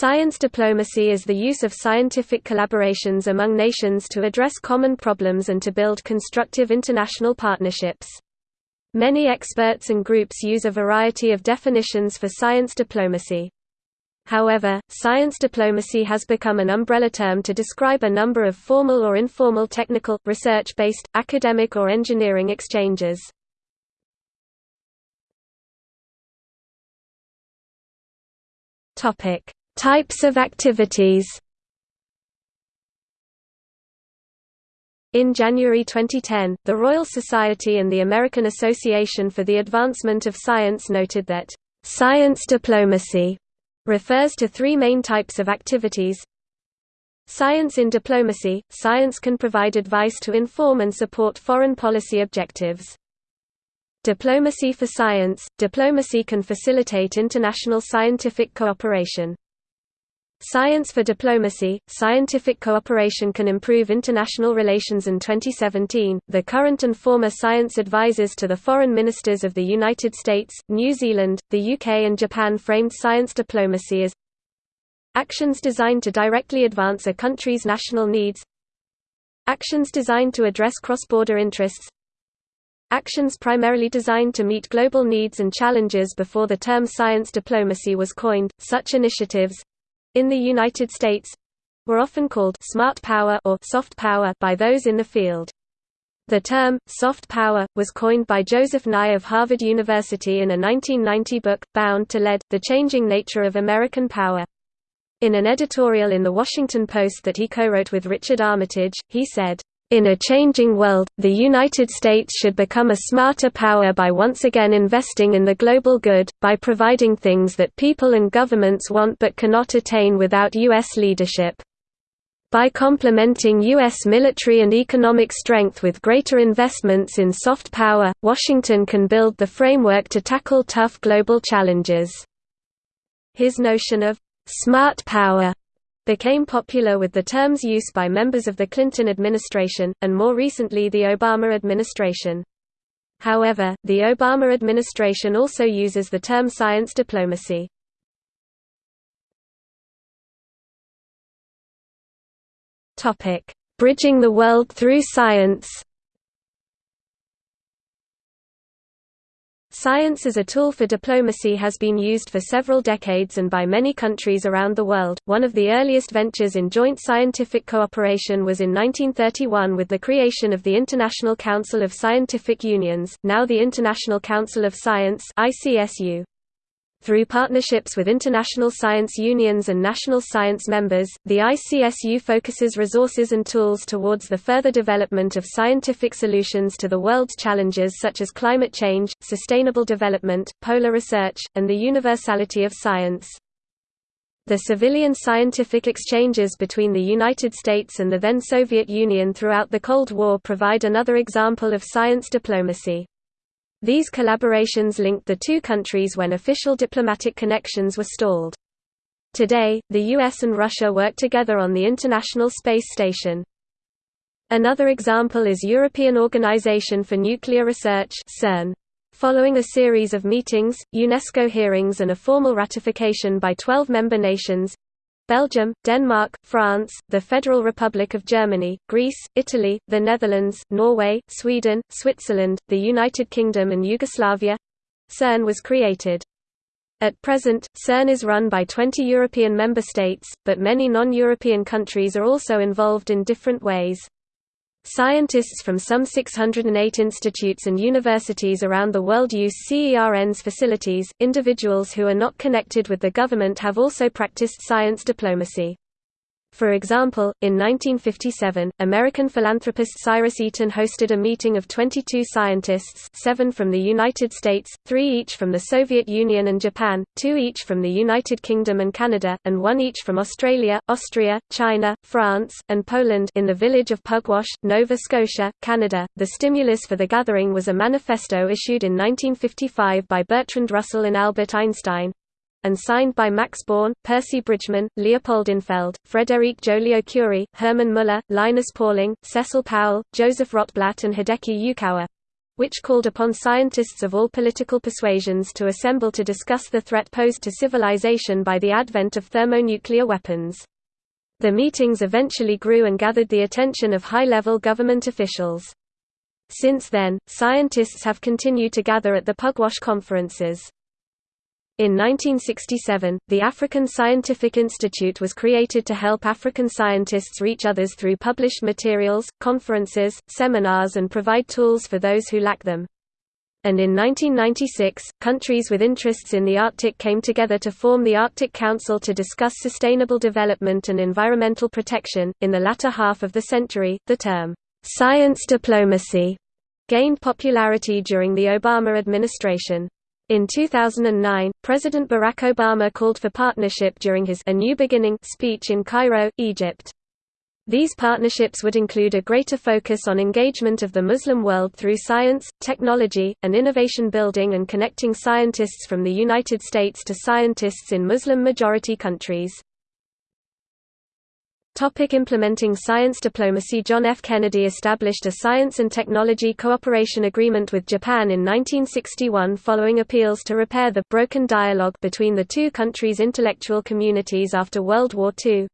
Science diplomacy is the use of scientific collaborations among nations to address common problems and to build constructive international partnerships. Many experts and groups use a variety of definitions for science diplomacy. However, science diplomacy has become an umbrella term to describe a number of formal or informal technical, research-based, academic or engineering exchanges. Topic Types of activities In January 2010, the Royal Society and the American Association for the Advancement of Science noted that, "...science diplomacy," refers to three main types of activities Science in diplomacy – Science can provide advice to inform and support foreign policy objectives. Diplomacy for science – Diplomacy can facilitate international scientific cooperation. Science for Diplomacy Scientific cooperation can improve international relations. In 2017, the current and former science advisors to the foreign ministers of the United States, New Zealand, the UK, and Japan framed science diplomacy as actions designed to directly advance a country's national needs, actions designed to address cross border interests, actions primarily designed to meet global needs and challenges before the term science diplomacy was coined. Such initiatives in the United States were often called smart power or soft power by those in the field. The term, soft power, was coined by Joseph Nye of Harvard University in a 1990 book, Bound to Lead, The Changing Nature of American Power. In an editorial in The Washington Post that he co-wrote with Richard Armitage, he said, in a changing world, the United States should become a smarter power by once again investing in the global good, by providing things that people and governments want but cannot attain without U.S. leadership. By complementing U.S. military and economic strength with greater investments in soft power, Washington can build the framework to tackle tough global challenges. His notion of smart power became popular with the term's use by members of the Clinton administration, and more recently the Obama administration. However, the Obama administration also uses the term science diplomacy. Bridging the world through science Science as a tool for diplomacy has been used for several decades and by many countries around the world. One of the earliest ventures in joint scientific cooperation was in 1931 with the creation of the International Council of Scientific Unions, now the International Council of Science (ICSU). Through partnerships with international science unions and national science members, the ICSU focuses resources and tools towards the further development of scientific solutions to the world's challenges such as climate change, sustainable development, polar research, and the universality of science. The civilian scientific exchanges between the United States and the then Soviet Union throughout the Cold War provide another example of science diplomacy. These collaborations linked the two countries when official diplomatic connections were stalled. Today, the US and Russia work together on the International Space Station. Another example is European Organization for Nuclear Research CERN. Following a series of meetings, UNESCO hearings and a formal ratification by 12 member nations, Belgium, Denmark, France, the Federal Republic of Germany, Greece, Italy, the Netherlands, Norway, Sweden, Switzerland, the United Kingdom and Yugoslavia CERN was created. At present, CERN is run by 20 European member states, but many non-European countries are also involved in different ways. Scientists from some 608 institutes and universities around the world use CERN's facilities. Individuals who are not connected with the government have also practiced science diplomacy. For example, in 1957, American philanthropist Cyrus Eaton hosted a meeting of 22 scientists seven from the United States, three each from the Soviet Union and Japan, two each from the United Kingdom and Canada, and one each from Australia, Austria, China, France, and Poland in the village of Pugwash, Nova Scotia, Canada. The stimulus for the gathering was a manifesto issued in 1955 by Bertrand Russell and Albert Einstein, and signed by Max Born, Percy Bridgman, Leopold Infeld, Frédéric Joliot-Curie, Hermann Müller, Linus Pauling, Cecil Powell, Joseph Rotblat and Hideki Yukawa which called upon scientists of all political persuasions to assemble to discuss the threat posed to civilization by the advent of thermonuclear weapons. The meetings eventually grew and gathered the attention of high-level government officials. Since then, scientists have continued to gather at the Pugwash conferences. In 1967, the African Scientific Institute was created to help African scientists reach others through published materials, conferences, seminars and provide tools for those who lack them. And in 1996, countries with interests in the Arctic came together to form the Arctic Council to discuss sustainable development and environmental protection. In the latter half of the century, the term, science diplomacy, gained popularity during the Obama administration. In 2009, President Barack Obama called for partnership during his A New Beginning speech in Cairo, Egypt. These partnerships would include a greater focus on engagement of the Muslim world through science, technology, and innovation building and connecting scientists from the United States to scientists in Muslim-majority countries. Topic implementing science diplomacy John F. Kennedy established a science and technology cooperation agreement with Japan in 1961 following appeals to repair the broken dialogue between the two countries' intellectual communities after World War II.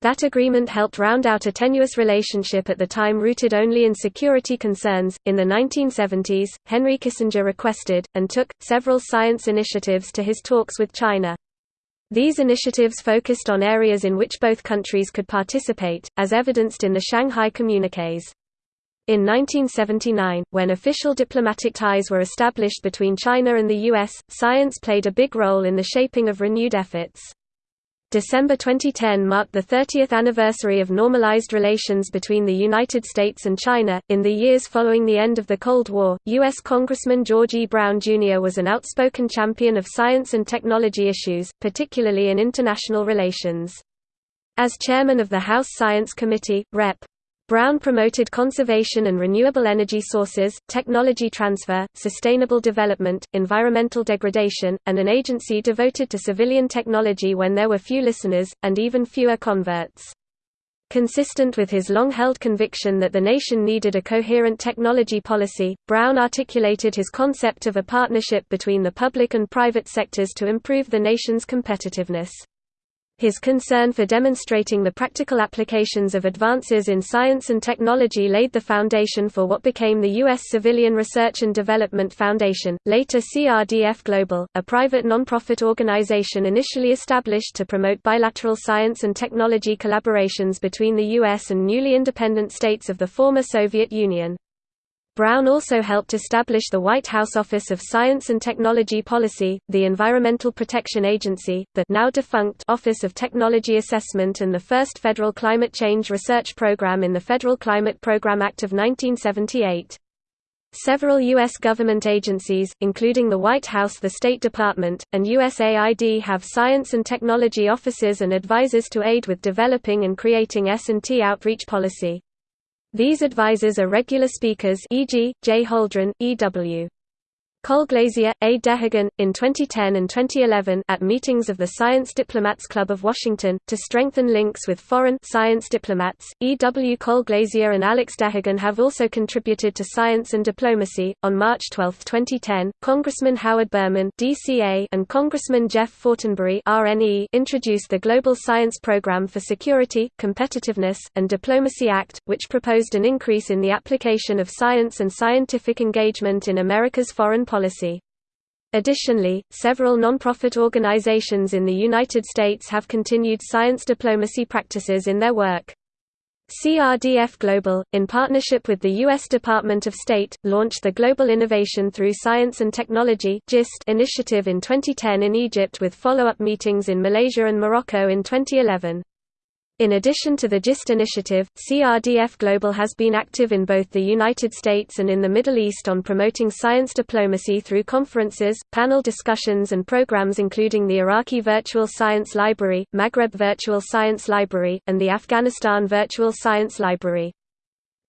That agreement helped round out a tenuous relationship at the time rooted only in security concerns. In the 1970s, Henry Kissinger requested, and took, several science initiatives to his talks with China. These initiatives focused on areas in which both countries could participate, as evidenced in the Shanghai Communiques. In 1979, when official diplomatic ties were established between China and the U.S., science played a big role in the shaping of renewed efforts. December 2010 marked the 30th anniversary of normalized relations between the United States and China. In the years following the end of the Cold War, U.S. Congressman George E. Brown Jr. was an outspoken champion of science and technology issues, particularly in international relations. As chairman of the House Science Committee, Rep. Brown promoted conservation and renewable energy sources, technology transfer, sustainable development, environmental degradation, and an agency devoted to civilian technology when there were few listeners, and even fewer converts. Consistent with his long-held conviction that the nation needed a coherent technology policy, Brown articulated his concept of a partnership between the public and private sectors to improve the nation's competitiveness. His concern for demonstrating the practical applications of advances in science and technology laid the foundation for what became the U.S. Civilian Research and Development Foundation, later CRDF Global, a private nonprofit organization initially established to promote bilateral science and technology collaborations between the U.S. and newly independent states of the former Soviet Union. Brown also helped establish the White House Office of Science and Technology Policy, the Environmental Protection Agency, the now defunct Office of Technology Assessment and the first federal climate change research program in the Federal Climate Program Act of 1978. Several U.S. government agencies, including the White House the State Department, and USAID have science and technology offices and advisors to aid with developing and creating S&T outreach policy. These advisors are regular speakers e.g., J. Holdren, E.W. Colglazier, A. Dehagan, in 2010 and 2011 at meetings of the Science Diplomats Club of Washington, to strengthen links with foreign science diplomats. E. W. Colglazier and Alex Dehagan have also contributed to science and diplomacy. On March 12, 2010, Congressman Howard Berman DCA and Congressman Jeff Fortenberry RNE introduced the Global Science Program for Security, Competitiveness, and Diplomacy Act, which proposed an increase in the application of science and scientific engagement in America's foreign policy. Additionally, several non-profit organizations in the United States have continued science diplomacy practices in their work. CRDF Global, in partnership with the U.S. Department of State, launched the Global Innovation Through Science and Technology initiative in 2010 in Egypt with follow-up meetings in Malaysia and Morocco in 2011. In addition to the GIST initiative, CRDF Global has been active in both the United States and in the Middle East on promoting science diplomacy through conferences, panel discussions and programs including the Iraqi Virtual Science Library, Maghreb Virtual Science Library, and the Afghanistan Virtual Science Library.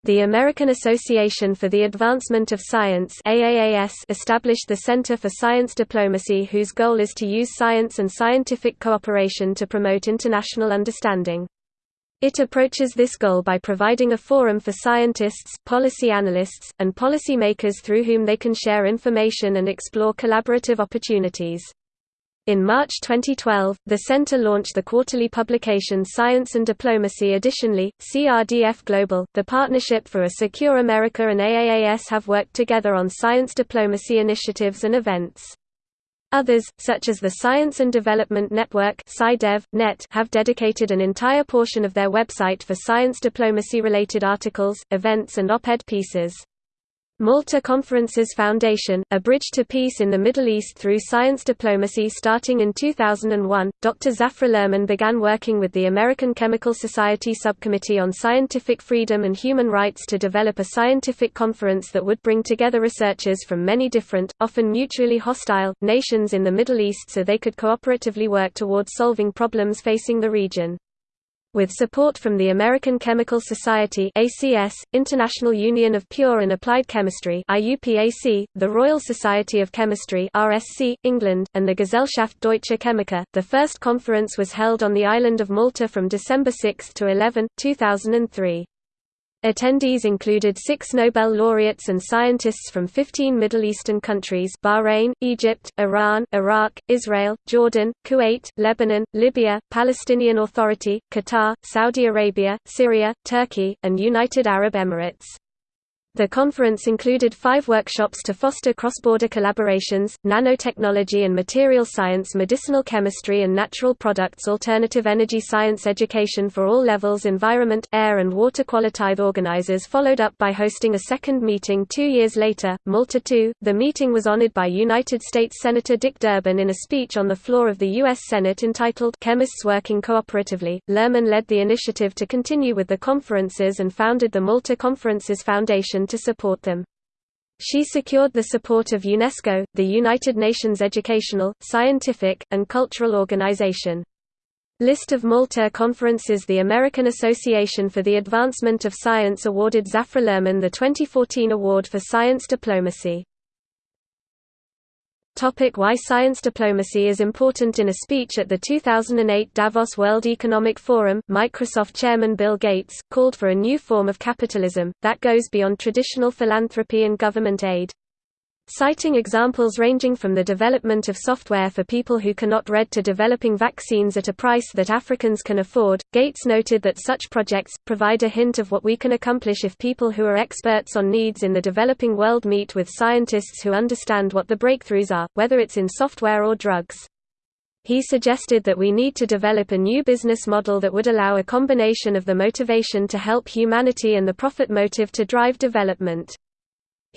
The American Association for the Advancement of Science AAAS established the Center for Science Diplomacy whose goal is to use science and scientific cooperation to promote international understanding. It approaches this goal by providing a forum for scientists, policy analysts, and policymakers through whom they can share information and explore collaborative opportunities. In March 2012, the center launched the quarterly publication Science and Diplomacy. Additionally, CRDF Global, the Partnership for a Secure America, and AAAS have worked together on science diplomacy initiatives and events. Others, such as the Science and Development Network .net, have dedicated an entire portion of their website for science diplomacy-related articles, events and op-ed pieces. Malta Conferences Foundation, a bridge to peace in the Middle East through science diplomacy Starting in 2001, Dr. Zafra Lerman began working with the American Chemical Society Subcommittee on Scientific Freedom and Human Rights to develop a scientific conference that would bring together researchers from many different, often mutually hostile, nations in the Middle East so they could cooperatively work towards solving problems facing the region. With support from the American Chemical Society ACS, International Union of Pure and Applied Chemistry IUPAC, the Royal Society of Chemistry RSC, England, and the Gesellschaft Deutsche Chemiker, the first conference was held on the island of Malta from December 6 to 11, 2003. Attendees included six Nobel laureates and scientists from 15 Middle Eastern countries Bahrain, Egypt, Iran, Iraq, Israel, Jordan, Kuwait, Lebanon, Libya, Palestinian Authority, Qatar, Saudi Arabia, Syria, Turkey, and United Arab Emirates. The conference included five workshops to foster cross-border collaborations, nanotechnology and material science medicinal chemistry and natural products alternative energy science education for all levels environment, air and water quality. Organizers followed up by hosting a second meeting two years later, Malta II. The meeting was honored by United States Senator Dick Durbin in a speech on the floor of the U.S. Senate entitled Chemists Working Cooperatively. Lerman led the initiative to continue with the conferences and founded the Malta Conferences Foundation to support them. She secured the support of UNESCO, the United Nations Educational, Scientific, and Cultural Organization. List of Malta conferences The American Association for the Advancement of Science awarded Zafra Lerman the 2014 Award for Science Diplomacy. Topic why science diplomacy is important In a speech at the 2008 Davos World Economic Forum, Microsoft chairman Bill Gates, called for a new form of capitalism, that goes beyond traditional philanthropy and government aid. Citing examples ranging from the development of software for people who cannot read to developing vaccines at a price that Africans can afford, Gates noted that such projects, provide a hint of what we can accomplish if people who are experts on needs in the developing world meet with scientists who understand what the breakthroughs are, whether it's in software or drugs. He suggested that we need to develop a new business model that would allow a combination of the motivation to help humanity and the profit motive to drive development.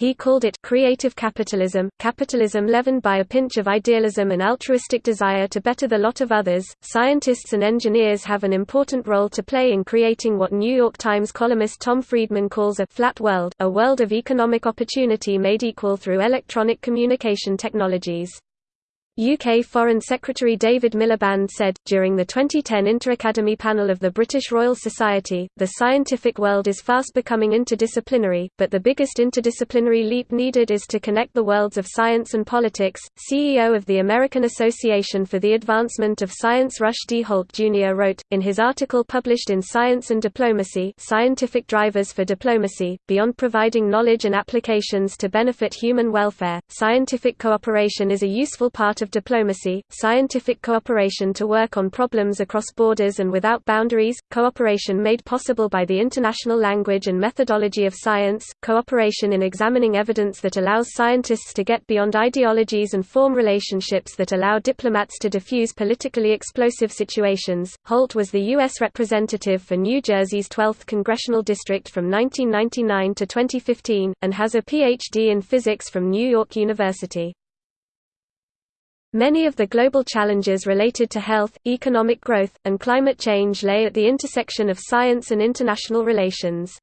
He called it creative capitalism, capitalism leavened by a pinch of idealism and altruistic desire to better the lot of others. Scientists and engineers have an important role to play in creating what New York Times columnist Tom Friedman calls a flat world, a world of economic opportunity made equal through electronic communication technologies. UK Foreign Secretary David Miliband said, during the 2010 Interacademy panel of the British Royal Society, the scientific world is fast becoming interdisciplinary, but the biggest interdisciplinary leap needed is to connect the worlds of science and politics. CEO of the American Association for the Advancement of Science Rush D. Holt Jr. wrote, in his article published in Science and Diplomacy Scientific Drivers for Diplomacy, beyond providing knowledge and applications to benefit human welfare, scientific cooperation is a useful part diplomacy, scientific cooperation to work on problems across borders and without boundaries, cooperation made possible by the international language and methodology of science, cooperation in examining evidence that allows scientists to get beyond ideologies and form relationships that allow diplomats to diffuse politically explosive situations. Holt was the U.S. representative for New Jersey's 12th congressional district from 1999 to 2015, and has a Ph.D. in physics from New York University. Many of the global challenges related to health, economic growth, and climate change lay at the intersection of science and international relations.